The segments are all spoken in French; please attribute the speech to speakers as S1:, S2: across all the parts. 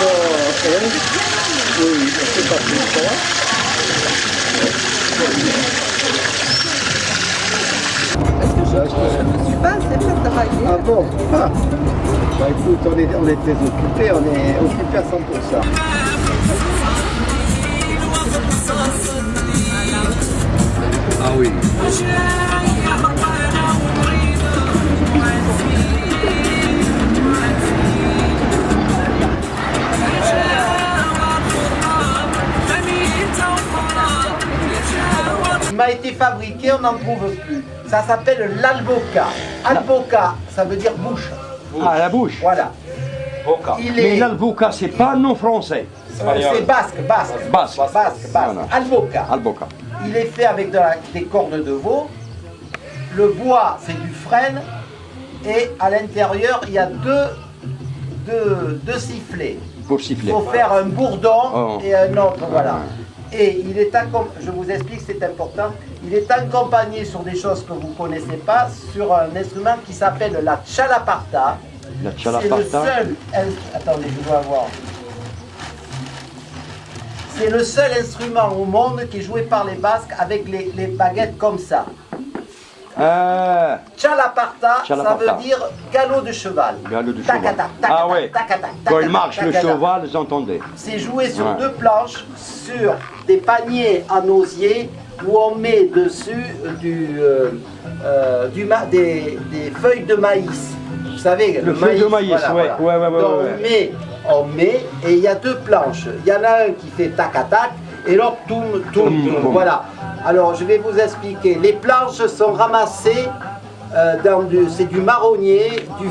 S1: elle. Oui, sais pas pourquoi.
S2: Parce que je, je ne suis pas assez fait travailler.
S1: Ah bon ah. Bah écoute, on est, on est très occupés, on est occupés à 100%.
S3: Ah oui.
S4: M'a été fabriqué, on n'en trouve plus. Ça s'appelle l'alboca. Alboca, ça veut dire bouche.
S3: Ah, la bouche.
S4: Voilà.
S3: Boca.
S4: Il
S3: Mais l'alboca, c'est pas non français.
S4: c'est basque, basque.
S3: Basque.
S4: Basque, basque.
S3: Voilà.
S4: Alboca.
S3: Alboca.
S4: Il est fait avec de la- des cornes de veau. Le bois, c'est du frêne. Et à l'intérieur, il y a deux, deux, deux sifflets.
S3: Pour
S4: Il
S3: siffler.
S4: faut faire un bourdon
S3: Oh.
S4: et un autre, voilà. Et il est je vous explique, c'est important, il est accompagné sur des choses que vous ne connaissez pas, sur un instrument qui s'appelle la chalaparta.
S3: La
S4: C'est le
S3: chalaparta.
S4: seul... Attendez, je dois voir. C'est le seul instrument au monde qui est joué par les Basques avec les, les baguettes comme ça.
S3: Ah,
S4: Chalaparta, ça veut dire galop de cheval.
S3: galop de cheval.
S4: tacata,
S3: Ah ouais.
S4: tacata,
S3: Quand il marche le cheval, vous entendez.
S4: C'est joué sur
S3: Ouais.
S4: deux planches, sur des paniers en osier, où on met dessus du, euh, euh, du des, des feuilles de maïs. Vous savez,
S3: Le feuille de maïs, ouais, ouais, ouais, ouais,
S4: Donc
S3: ouais.
S4: on met, on met, et il y a deux planches. Il y en a un qui fait tac à tac, et l'autre tourne, tourne, tourne. Voilà. Alors je vais vous expliquer. Les planches sont ramassées euh, dans du, c'est du marronnier, du,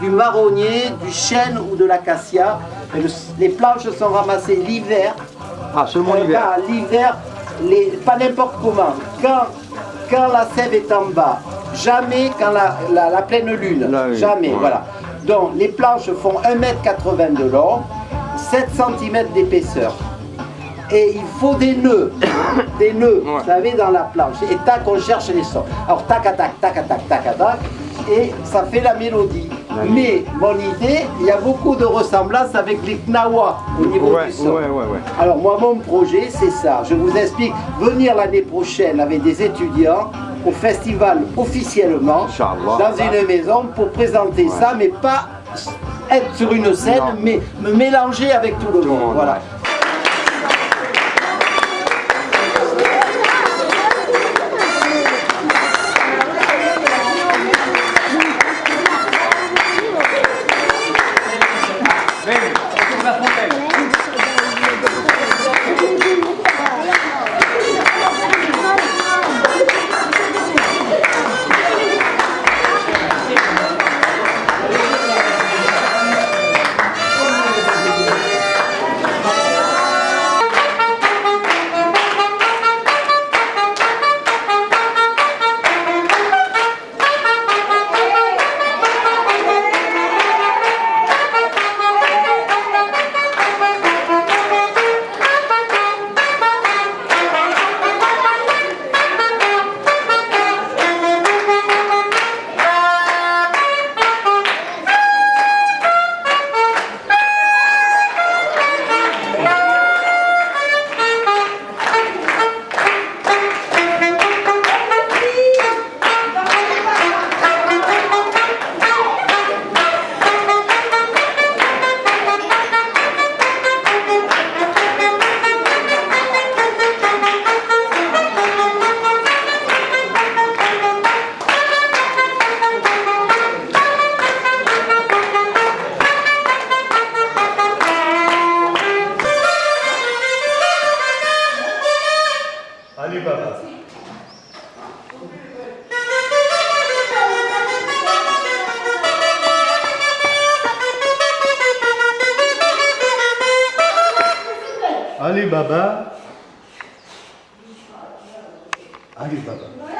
S4: du marronnier, du chêne ou de l'acacia. Le- Les planches sont ramassées l'hiver.
S3: Ah, seulement
S4: Euh,
S3: l'hiver.
S4: L'hiver, pas n'importe comment. Quand, quand la sève est en bas, jamais quand la, la- la pleine lune. Jamais,
S3: ouais.
S4: voilà. Donc les planches font 1m80 de long, 7 cm d'épaisseur. Et il faut des nœuds, des nœuds,
S3: Ouais.
S4: vous savez, dans la planche. Et tac, on cherche les sons. Alors tac, tac, tac, tac, tac, tac, et ça fait la mélodie. Mais mon idée, il y a beaucoup de ressemblances avec les knawa au niveau
S3: Ouais,
S4: du son.
S3: ouais, ouais, ouais.
S4: Alors moi, mon projet, c'est ça. Je vous explique. Venir l'année prochaine avec des étudiants au festival officiellement,
S3: Inch'Allah.
S4: dans une maison, pour présenter ça, mais pas être sur une scène,
S3: Non.
S4: mais me mélanger avec tout le
S3: le
S4: monde.
S3: monde,
S4: Voilà.
S3: ouais.
S5: ありがとうございます。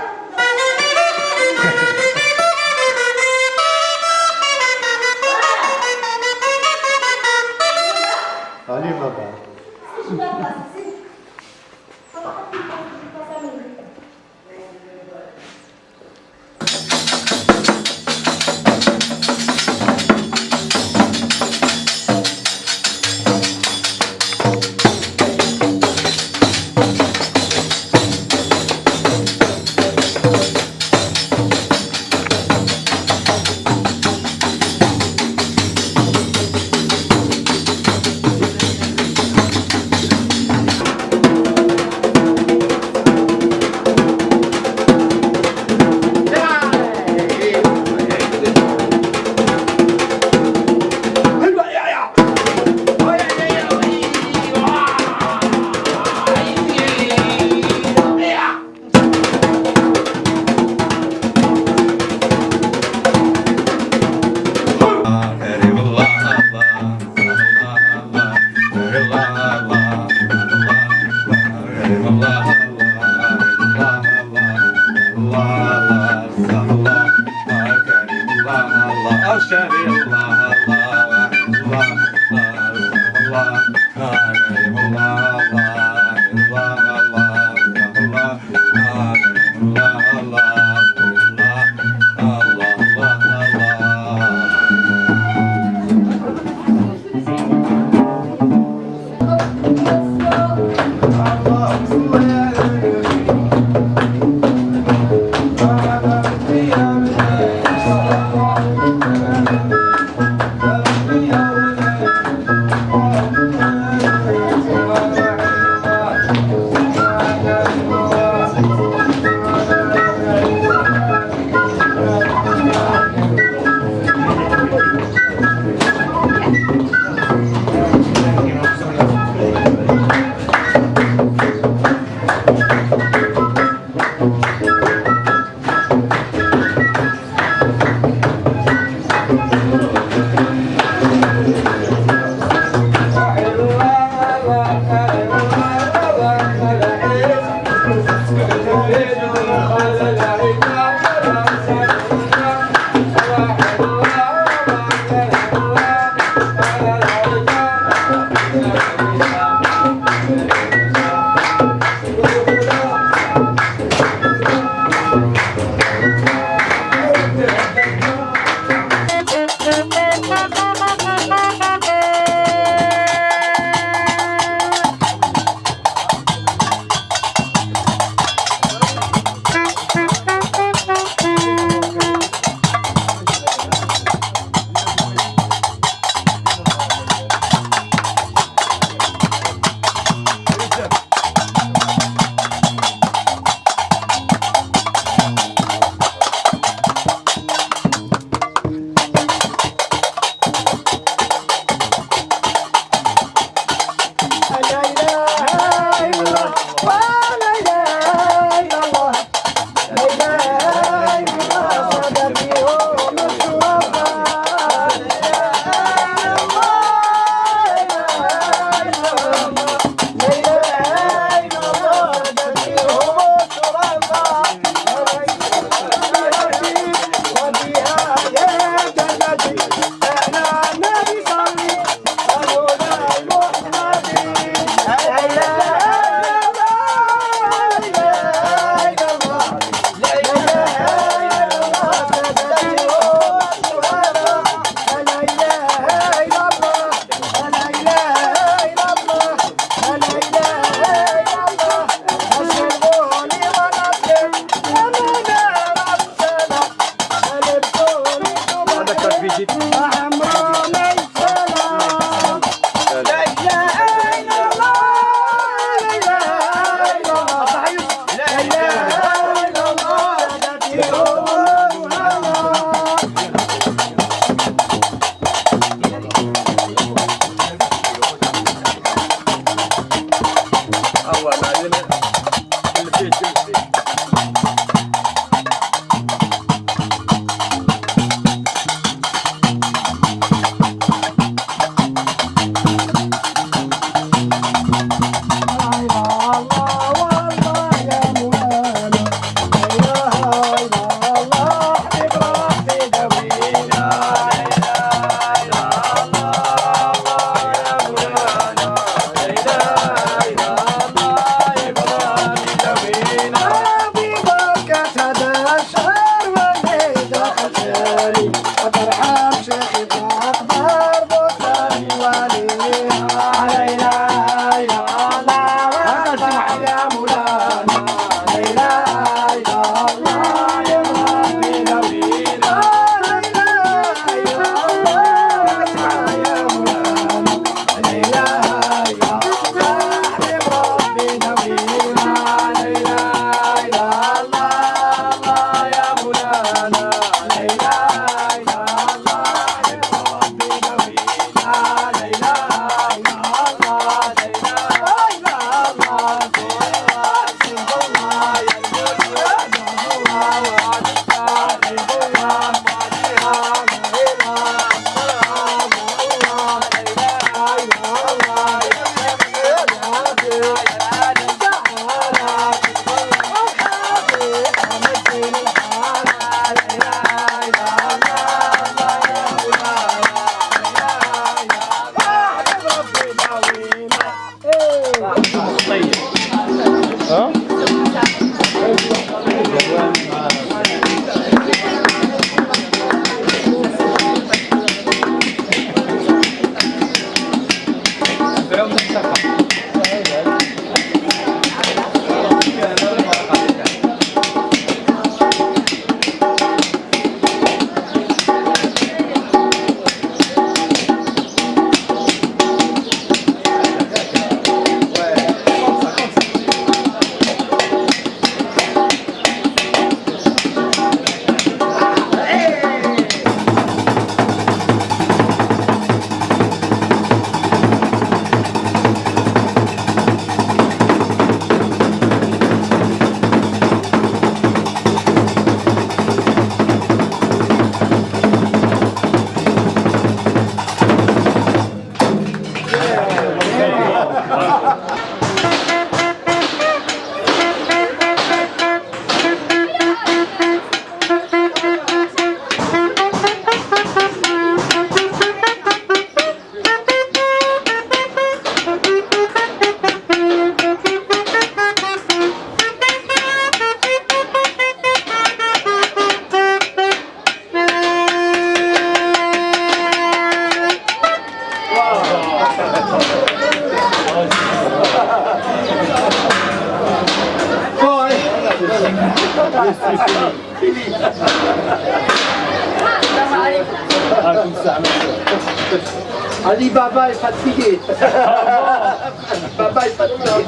S4: Ali Baba est fatigué. Baba est fatigué.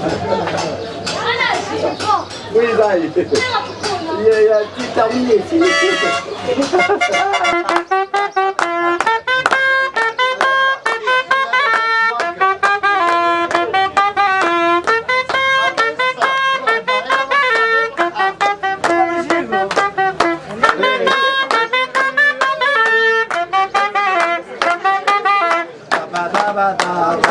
S4: Oui, ça y est. Il est tout terminé.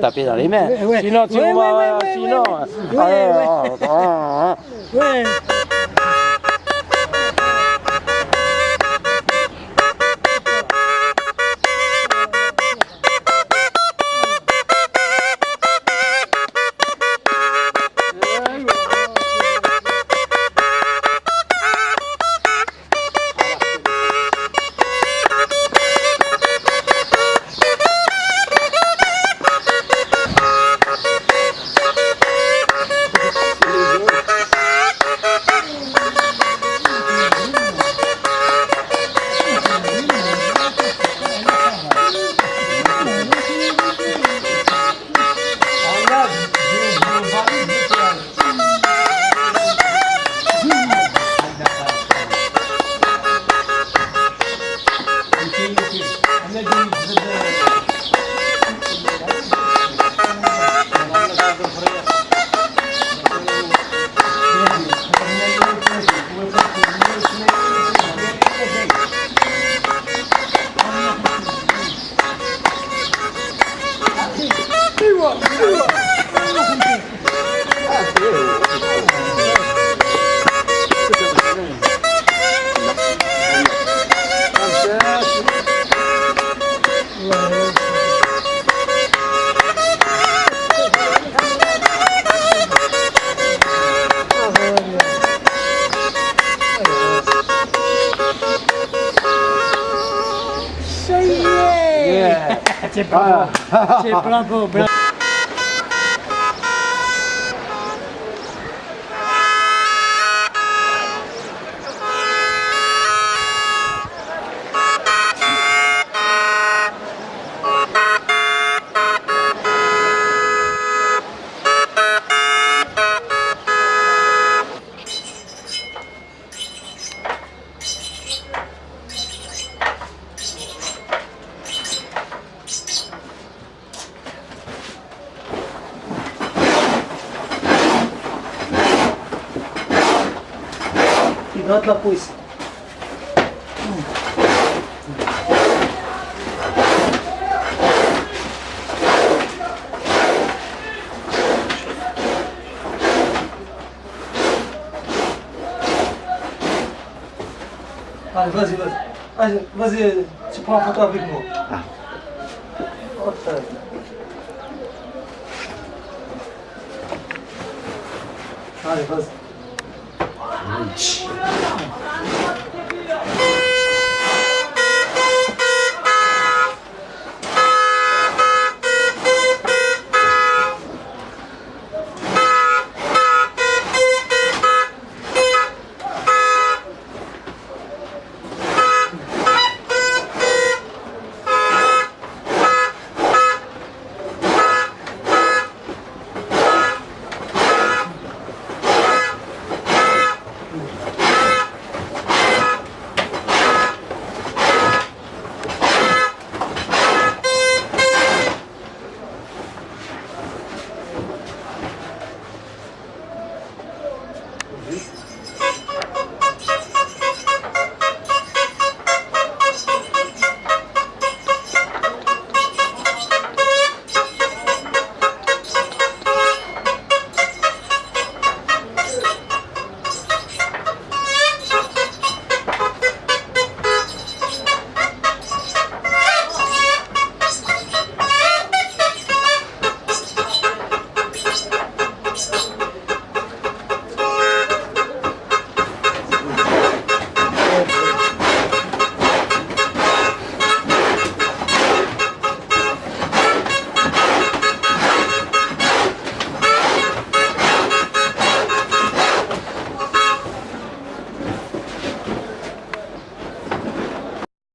S6: Taper dans les mains. Sinon, tu vas. Sinon. Allez, oh, c'est pas ah. Oh, oh.
S4: Note la pousse.
S6: Allez, vas-y, vas-y. Allez, vas-y, tu prends une photo avec moi. Oh. Allez, vas-y. 你离